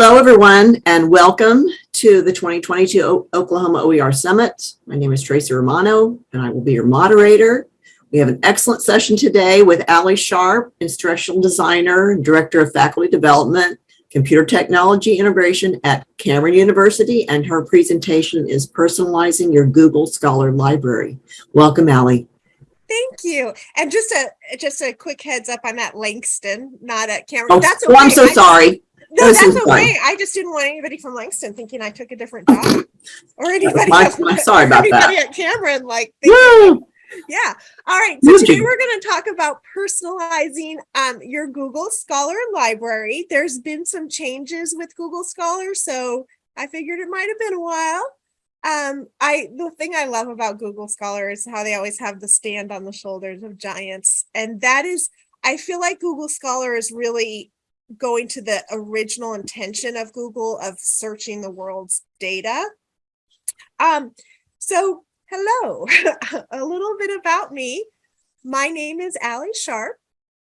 Hello, everyone, and welcome to the 2022 O- Oklahoma OER Summit. My name is Tracy Romano, and I will be your moderator. We have an excellent session today with Ali Sharp, instructional designer, director of faculty development, computer technology integration at Cameron University, and her presentation is personalizing your Google Scholar Library. Welcome, Ali. Thank you. And just a just a quick heads up, I'm at Langston, not at Cameron. Oh, That's oh, I'm so sorry. No, This that's okay. I just didn't want anybody from Langston thinking I took a different job or anybody. my- else- my- sorry about that. at Cameron, like, thinking- yeah. All right. So today we're going to talk about personalizing um, your Google Scholar library. There's been some changes with Google Scholar, so I figured it might have been a while. Um, I the thing I love about Google Scholar is how they always have the stand on the shoulders of giants, and that is, I feel like Google Scholar is really going to the original intention of Google of searching the world's data. Um, so hello, a little bit about me. My name is Ali Sharp,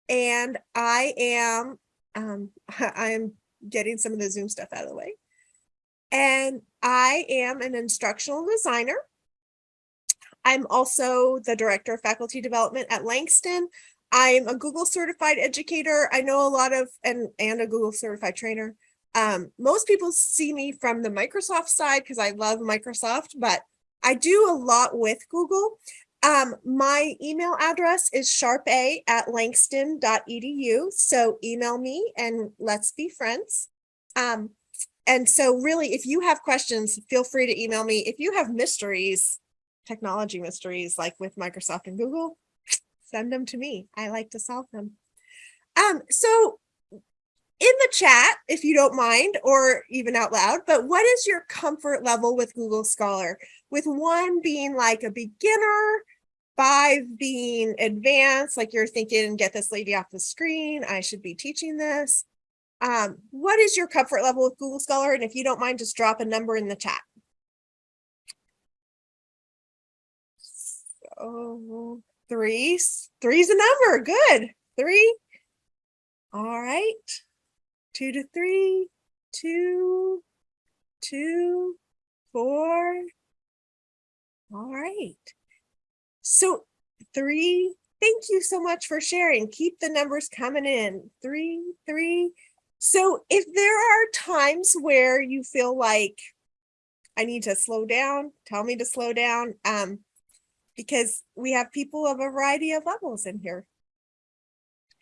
and I am um, I am getting some of the Zoom stuff out of the way. And I am an instructional designer. I'm also the director of faculty development at Langston. I'm a Google certified educator. I know a lot of and and a Google certified trainer. Um, most people see me from the Microsoft side because I love Microsoft, but I do a lot with Google. Um, my email address is sharpa at langston.edu. So email me and let's be friends. Um, and so really, if you have questions, feel free to email me. If you have mysteries, technology mysteries like with Microsoft and Google, send them to me. I like to solve them. Um, so in the chat, if you don't mind, or even out loud, but what is your comfort level with Google Scholar? With one being like a beginner, five being advanced, like you're thinking, get this lady off the screen, I should be teaching this. Um, what is your comfort level with Google Scholar? And if you don't mind, just drop a number in the chat. So three, three's a number, good, three. All right, two to three, two, two, four. All right. So three, thank you so much for sharing. Keep the numbers coming in. Three, three. So if there are times where you feel like I need to slow down, tell me to slow down. Um, because we have people of a variety of levels in here.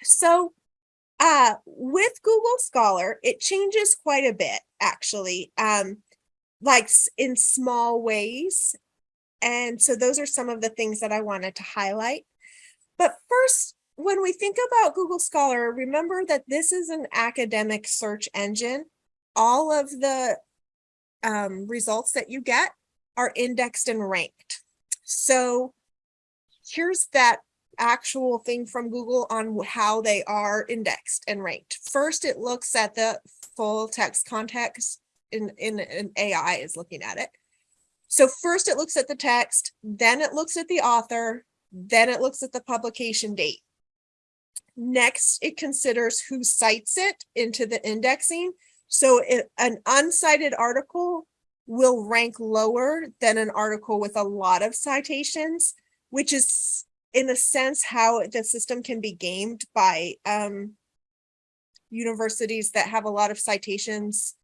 So uh, with Google Scholar, it changes quite a bit, actually, um, like in small ways. And so those are some of the things that I wanted to highlight. But first, when we think about Google Scholar, remember that this is an academic search engine. All of the um, results that you get are indexed and ranked. So here's that actual thing from Google on how they are indexed and ranked. First, it looks at the full text context in, in, in AI is looking at it. So first it looks at the text, then it looks at the author, then it looks at the publication date. Next, it considers who cites it into the indexing. So it, an uncited article will rank lower than an article with a lot of citations, which is in a sense how the system can be gamed by um, universities that have a lot of citations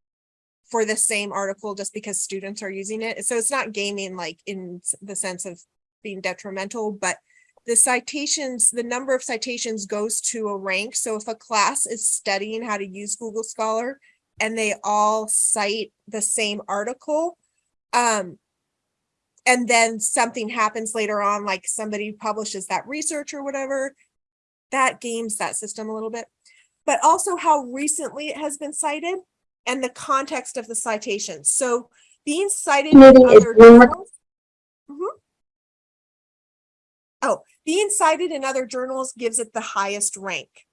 for the same article just because students are using it. So it's not gaming like in the sense of being detrimental, but the citations, the number of citations goes to a rank. So if a class is studying how to use Google Scholar and they all cite the same article, um, and then something happens later on, like somebody publishes that research or whatever, that games that system a little bit. But also how recently it has been cited and the context of the citation. So being cited in other journals. Mhm. Oh, being cited in other journals gives it the highest rank.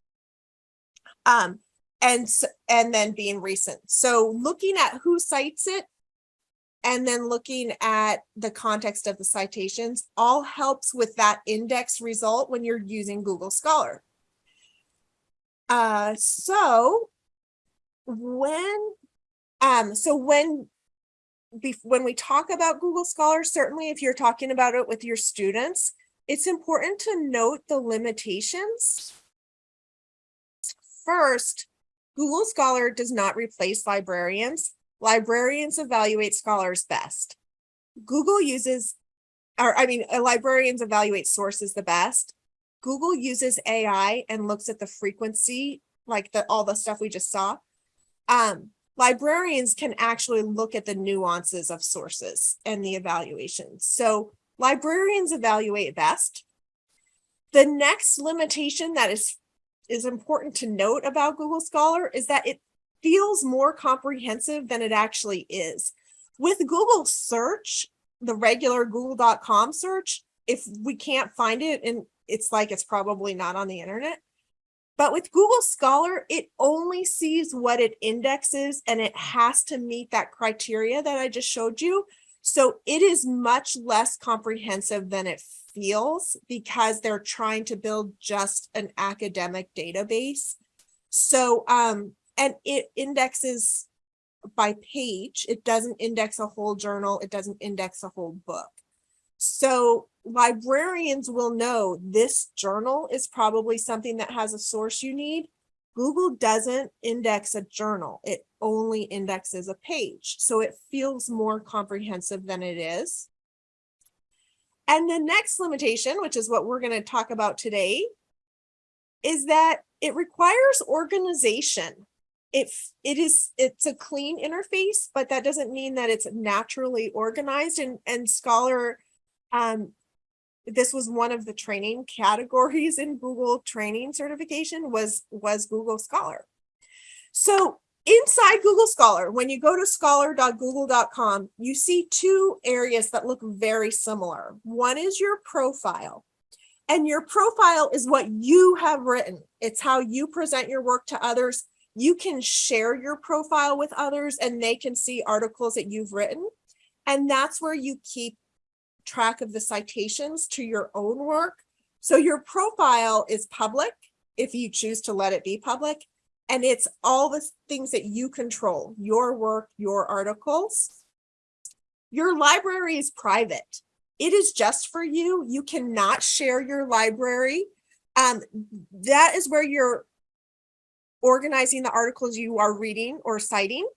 Um, and, and then being recent. So looking at who cites it and then looking at the context of the citations all helps with that index result when you're using Google Scholar. Uh, so when Um, so when when we talk about Google Scholar, certainly if you're talking about it with your students, it's important to note the limitations. First, Google Scholar does not replace librarians. Librarians evaluate scholars best. Google uses, or I mean, uh, librarians evaluate sources the best. Google uses AI and looks at the frequency, like the, all the stuff we just saw. Um, librarians can actually look at the nuances of sources and the evaluations. So librarians evaluate best. The next limitation that is is important to note about Google Scholar is that it feels more comprehensive than it actually is. With Google search, the regular google.com search, if we can't find it and it's like it's probably not on the internet. But with Google Scholar, it only sees what it indexes and it has to meet that criteria that I just showed you. So it is much less comprehensive than it feels because they're trying to build just an academic database. So, um, and it indexes by page. It doesn't index a whole journal. It doesn't index a whole book. So librarians will know this journal is probably something that has a source you need. Google doesn't index a journal. It only indexes a page. So it feels more comprehensive than it is. And the next limitation, which is what we're going to talk about today, is that it requires organization. It, it is, it's a clean interface, but that doesn't mean that it's naturally organized and, and Scholar, um, this was one of the training categories in Google training certification was, was Google Scholar. So inside Google Scholar, when you go to scholar.google.com, you see two areas that look very similar. One is your profile. And your profile is what you have written. It's how you present your work to others. You can share your profile with others and they can see articles that you've written. And that's where you keep track of the citations to your own work. So your profile is public if you choose to let it be public. And it's all the things that you control, your work, your articles. Your library is private. It is just for you. You cannot share your library. Um, that is where you're organizing the articles you are reading or citing.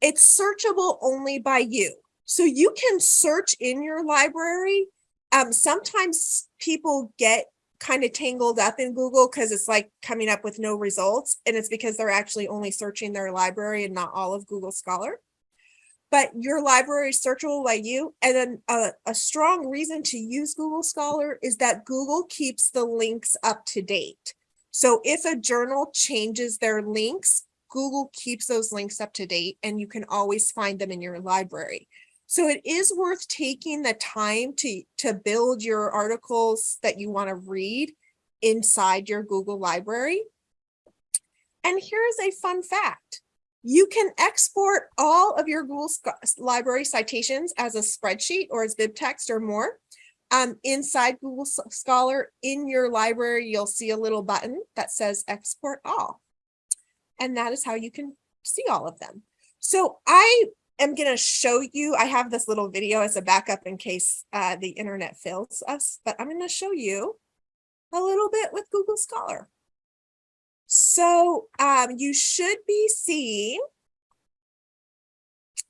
It's searchable only by you. So you can search in your library. Um, sometimes people get kind of tangled up in Google because it's like coming up with no results. And it's because they're actually only searching their library and not all of Google Scholar. But your library is searchable by you. And then a, a strong reason to use Google Scholar is that Google keeps the links up to date. So if a journal changes their links, Google keeps those links up to date and you can always find them in your library. So it is worth taking the time to, to build your articles that you want to read inside your Google library. And here's a fun fact. You can export all of your Google library citations as a spreadsheet or as BibTeX or more. Um, inside Google Scholar in your library, you'll see a little button that says export all. And that is how you can see all of them. So I am going to show you, I have this little video as a backup in case uh, the internet fails us, but I'm going to show you a little bit with Google Scholar. So um, you should be seeing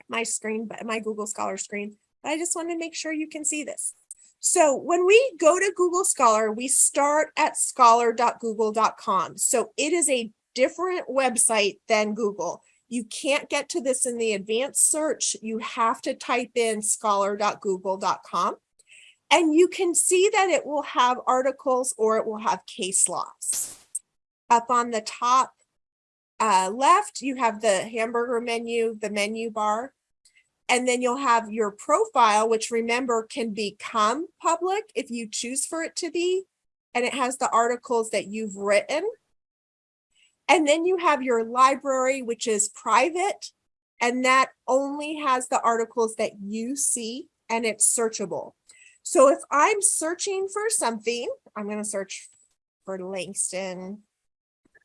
my screen, my Google Scholar screen, but I just want to make sure you can see this. So when we go to Google Scholar, we start at scholar.google.com. So it is a different website than Google. You can't get to this in the advanced search. You have to type in scholar.google.com. And you can see that it will have articles or it will have case laws. Up on the top uh, left, you have the hamburger menu, the menu bar. And then you'll have your profile, which remember can become public if you choose for it to be. And it has the articles that you've written. And then you have your library, which is private. And that only has the articles that you see and it's searchable. So if I'm searching for something, I'm going to search for Langston.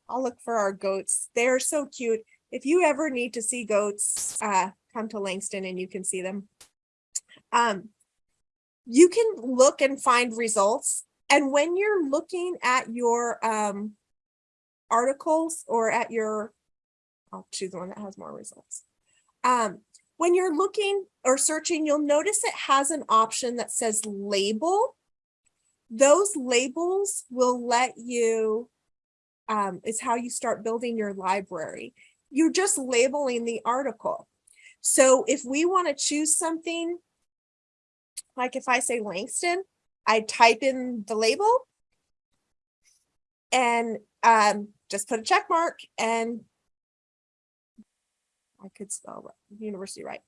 I'll look for our goats. They're so cute. if you ever need to see goats, uh, come to Langston and you can see them. Um, you can look and find results. And when you're looking at your, um, articles or at your, I'll choose the one that has more results. Um, when you're looking or searching, you'll notice it has an option that says label. Those labels will let you, um, is how you start building your library. You're just labeling the article. So if we want to choose something, like if I say Langston, I type in the label and um, just put a check mark and I could spell university right.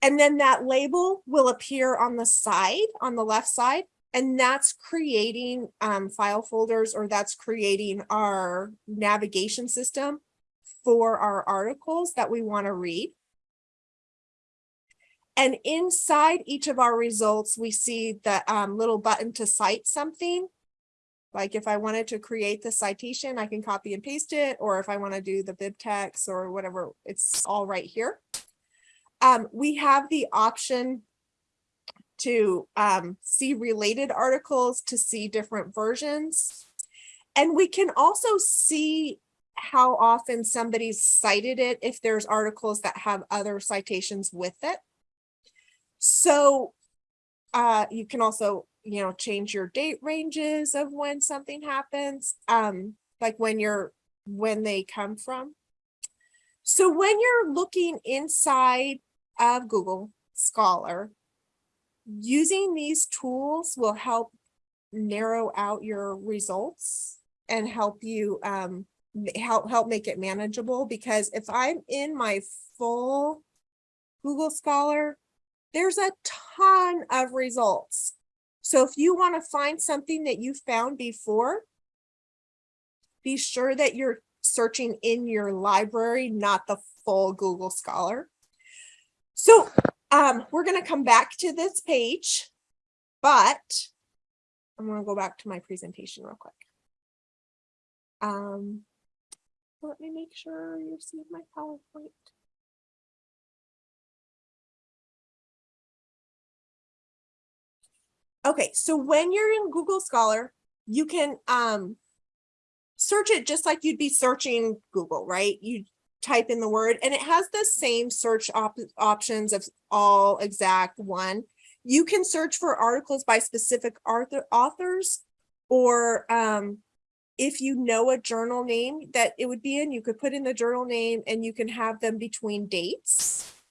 And then that label will appear on the side, on the left side, and that's creating um, file folders or that's creating our navigation system for our articles that we want to read. And inside each of our results, we see the um, little button to cite something. Like if I wanted to create the citation, I can copy and paste it, or if I want to do the BibTeX or whatever, it's all right here. Um, we have the option to um, see related articles, to see different versions. And we can also see how often somebody's cited it if there's articles that have other citations with it. So uh, you can also, you know, change your date ranges of when something happens, um, like when you're, when they come from. So when you're looking inside of Google Scholar, using these tools will help narrow out your results and help you um help help make it manageable because if I'm in my full Google Scholar, there's a ton of results. So if you want to find something that you found before, be sure that you're searching in your library, not the full Google Scholar. So um, we're gonna come back to this page, but I'm gonna go back to my presentation real quick. Um, let me make sure you see my PowerPoint. Okay, so when you're in Google Scholar, you can um search it just like you'd be searching Google, right? You type in the word and it has the same search op- options of all exact one. You can search for articles by specific author authors or um if you know a journal name that it would be in, you could put in the journal name and you can have them between dates.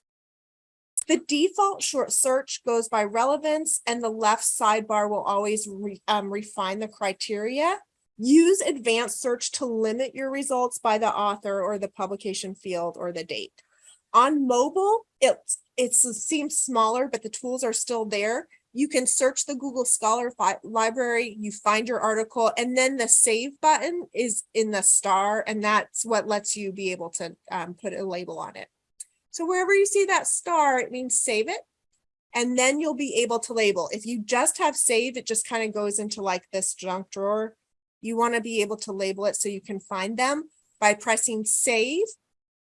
The default short search goes by relevance and the left sidebar will always re- um, refine the criteria. Use advanced search to limit your results by the author or the publication field or the date. On mobile, it's, it seems smaller, but the tools are still there. You can search the Google Scholar library, you find your article, and then the save button is in the star, and that's what lets you be able to um, put a label on it. So wherever you see that star, it means save it. And then you'll be able to label. If you just have save, it just kind of goes into like this junk drawer. You want to be able to label it so you can find them by pressing save,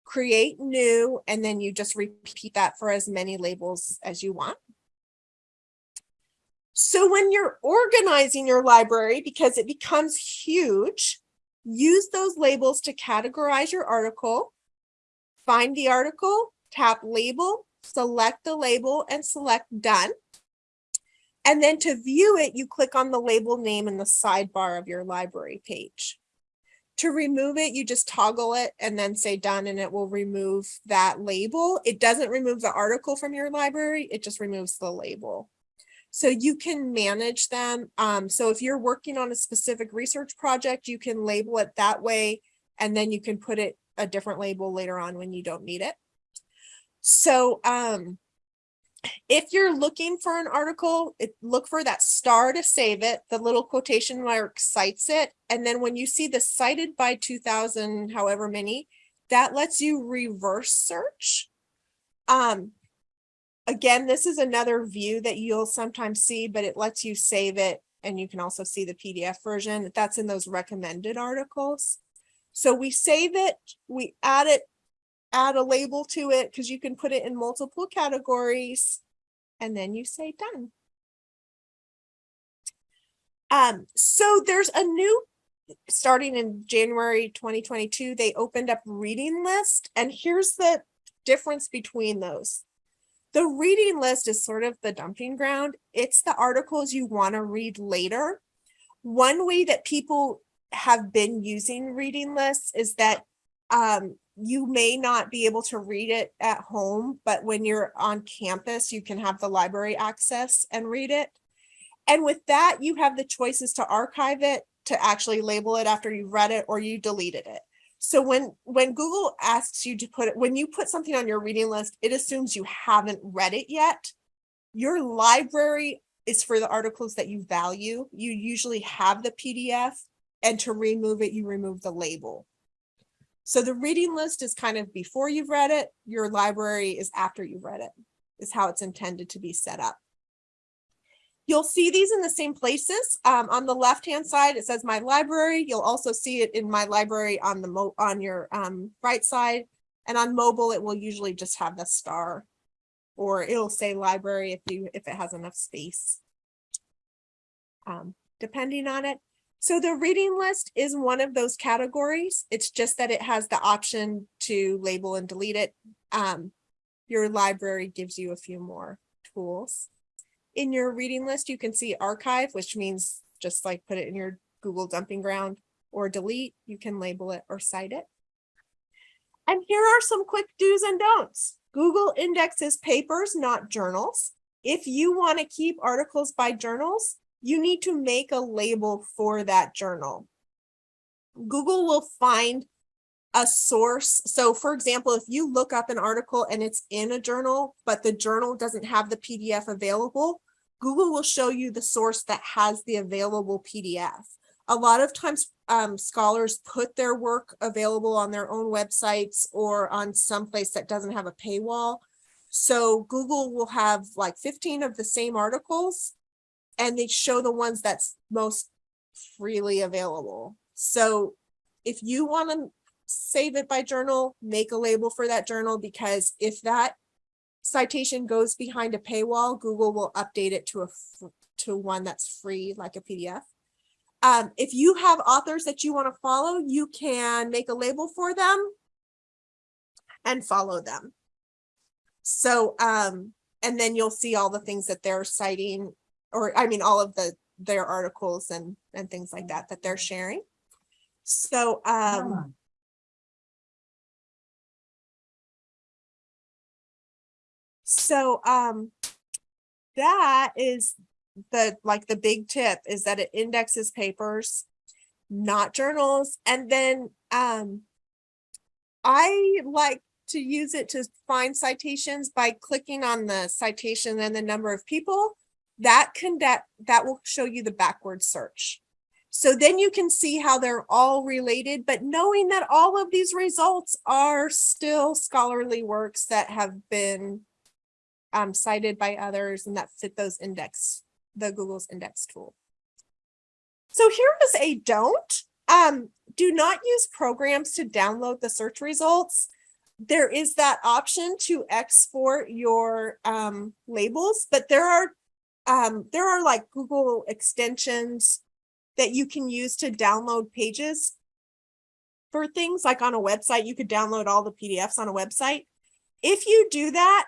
create new, and then you just repeat that for as many labels as you want. So when you're organizing your library, because it becomes huge, use those labels to categorize your article find the article, tap label, select the label and select done. And then to view it, you click on the label name in the sidebar of your library page. To remove it, you just toggle it and then say done and it will remove that label. It doesn't remove the article from your library, it just removes the label. So you can manage them. Um, so if you're working on a specific research project, you can label it that way and then you can put it a different label later on when you don't need it. So um, if you're looking for an article, it, look for that star to save it, the little quotation mark cites it. And then when you see the cited by 2000, however many, that lets you reverse search. Um, again, this is another view that you'll sometimes see, but it lets you save it. And you can also see the PDF version that's in those recommended articles. So we save it, we add it, add a label to it because you can put it in multiple categories. And then you say done. Um, so there's a new, starting in January 2022, they opened up reading list. And here's the difference between those. The reading list is sort of the dumping ground. It's the articles you want to read later. One way that people have been using reading lists is that um, you may not be able to read it at home, but when you're on campus, you can have the library access and read it. And with that, you have the choices to archive it, to actually label it after you've read it, or you deleted it. So when, when Google asks you to put it, when you put something on your reading list, it assumes you haven't read it yet. Your library is for the articles that you value. You usually have the PDF and to remove it, you remove the label. So the reading list is kind of before you've read it, your library is after you've read it, is how it's intended to be set up. You'll see these in the same places. Um, on the left-hand side, it says my library. You'll also see it in my library on the on your um, right side. And on mobile, it will usually just have the star or it'll say library if you if it has enough space. Um, depending on it. So the reading list is one of those categories. It's just that it has the option to label and delete it. Um, your library gives you a few more tools. In your reading list, you can see archive, which means just like put it in your Google dumping ground or delete, you can label it or cite it. And here are some quick do's and don'ts. Google indexes papers, not journals. If you want to keep articles by journals, you need to make a label for that journal. Google will find a source. So for example, if you look up an article and it's in a journal, but the journal doesn't have the PDF available, Google will show you the source that has the available PDF. A lot of times um, scholars put their work available on their own websites or on some place that doesn't have a paywall. So Google will have like 15 of the same articles and they show the ones that's most freely available. So if you want to save it by journal, make a label for that journal because if that citation goes behind a paywall, Google will update it to a to one that's free, like a PDF. Um, if you have authors that you want to follow, you can make a label for them and follow them. So, um, and then you'll see all the things that they're citing, or I mean, all of the their articles and and things like that that they're sharing. So, um, So um, that is the like the big tip is that it indexes papers, not journals. And then um, I like to use it to find citations by clicking on the citation and the number of people that can that that will show you the backward search. So then you can see how they're all related, but knowing that all of these results are still scholarly works that have been um, cited by others and that fit those index, the Google's index tool. So here is a don't. Um, do not use programs to download the search results. There is that option to export your um, labels, but there are um, there are like Google extensions that you can use to download pages for things like on a website, you could download all the PDFs on a website. If you do that,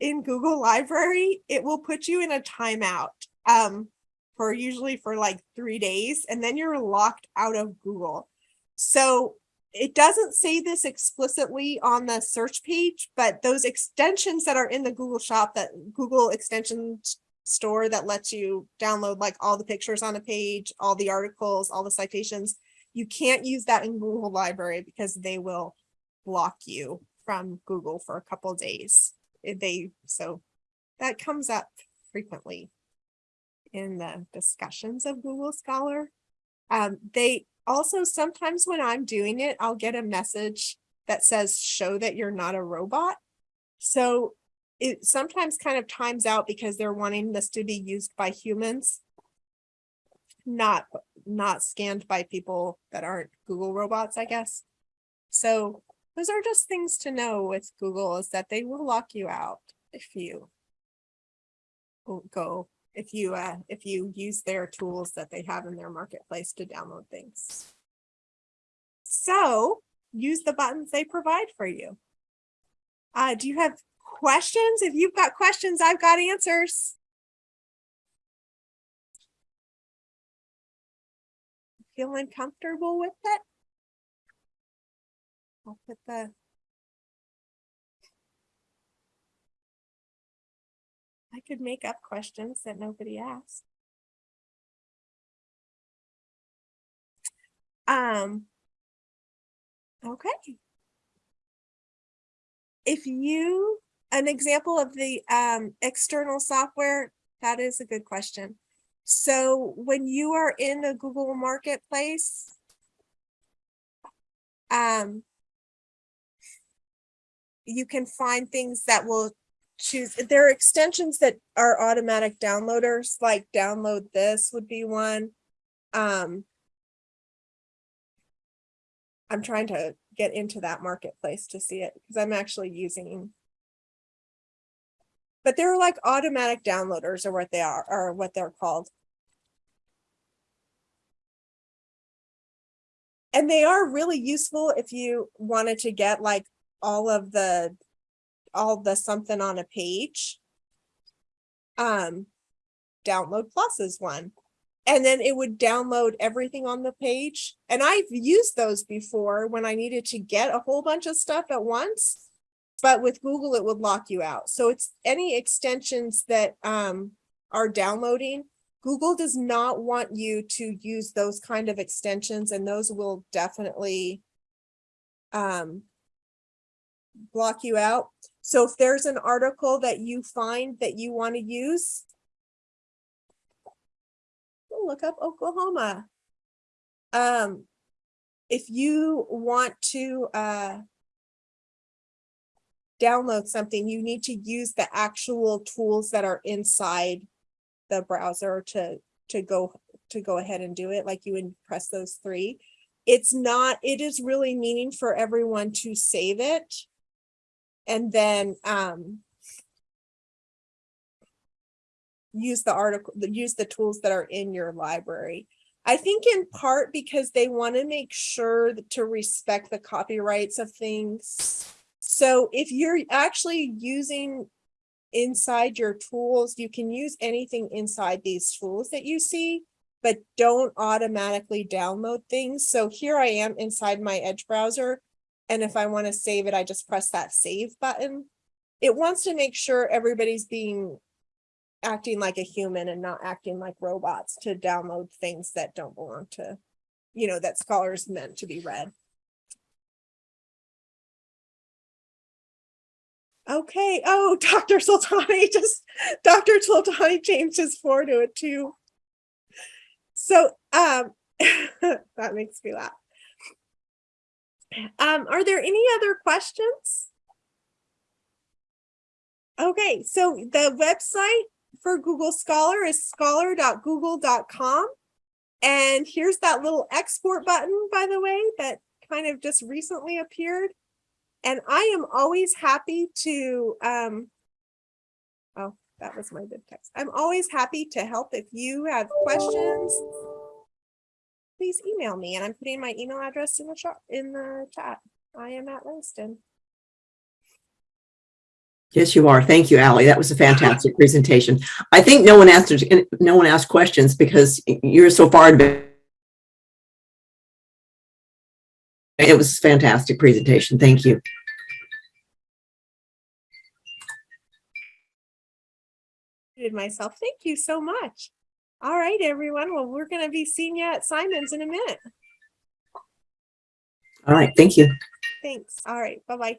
in Google Library, it will put you in a timeout um, for usually for like three days, and then you're locked out of Google. So it doesn't say this explicitly on the search page, but those extensions that are in the Google shop, that Google extension store that lets you download like all the pictures on a page, all the articles, all the citations, you can't use that in Google Library because they will block you from Google for a couple days they so that comes up frequently in the discussions of Google Scholar. Um, they also sometimes when I'm doing it, I'll get a message that says show that you're not a robot. So it sometimes kind of times out because they're wanting this to be used by humans, not not scanned by people that aren't Google robots, I guess. So those are just things to know with Google is that they will lock you out if you go- if you, uh, if you use their tools that they have in their marketplace to download things. So use the buttons they provide for you. Uh, do you have questions? If you've got questions, I've got answers. Feeling comfortable with it? I'll put the. I could make up questions that nobody asked. Um. Okay. If you, an example of the um external software, that is a good question. So when you are in the Google Marketplace, um, you can find things that will choose, there are extensions that are automatic downloaders, like download this would be one. Um, I'm trying to get into that marketplace to see it because I'm actually using. But they're like automatic downloaders or what they are, or what they're called. And they are really useful if you wanted to get like all of the, all the something on a page. Um, download plus is one. And then it would download everything on the page. And I've used those before when I needed to get a whole bunch of stuff at once. But with Google, it would lock you out. So it's any extensions that um, are downloading. Google does not want you to use those kind of extensions and those will definitely um, block you out. So if there's an article that you find that you want to use, look up Oklahoma. Um, if you want to uh, download something, you need to use the actual tools that are inside the browser to to go to go ahead and do it. Like you would press those three. It's not. It is really meaning for everyone to save it, and then um, use the article, use the tools that are in your library. I think in part because they want to make sure to respect the copyrights of things. So if you're actually using inside your tools, you can use anything inside these tools that you see, but don't automatically download things. So here I am inside my Edge browser. And if I want to save it, I just press that save button. It wants to make sure everybody's being acting like a human and not acting like robots to download things that don't belong to, you know, that scholars meant to be read. Okay, oh, Dr. Sultani just, Dr. Sultani changed his floor to a two. So, um, that makes me laugh. Um, are there any other questions? Okay, so the website for Google Scholar is scholar.google.com. And here's that little export button, by the way, that kind of just recently appeared. And I am always happy to, um, oh, that was my good text. I'm always happy to help if you have questions. Please email me and I'm putting my email address in the chat in the chat. I am at Langston. Yes, you are. Thank you, Allie. That was a fantastic presentation. I think no one asked, no one asked questions because you're so far advanced. It was a fantastic presentation. Thank you. Did myself. Thank you so much. All right, everyone. Well, we're going to be seeing you at Simon's in a minute. All right. Thank you. Thanks. All right. Bye-bye.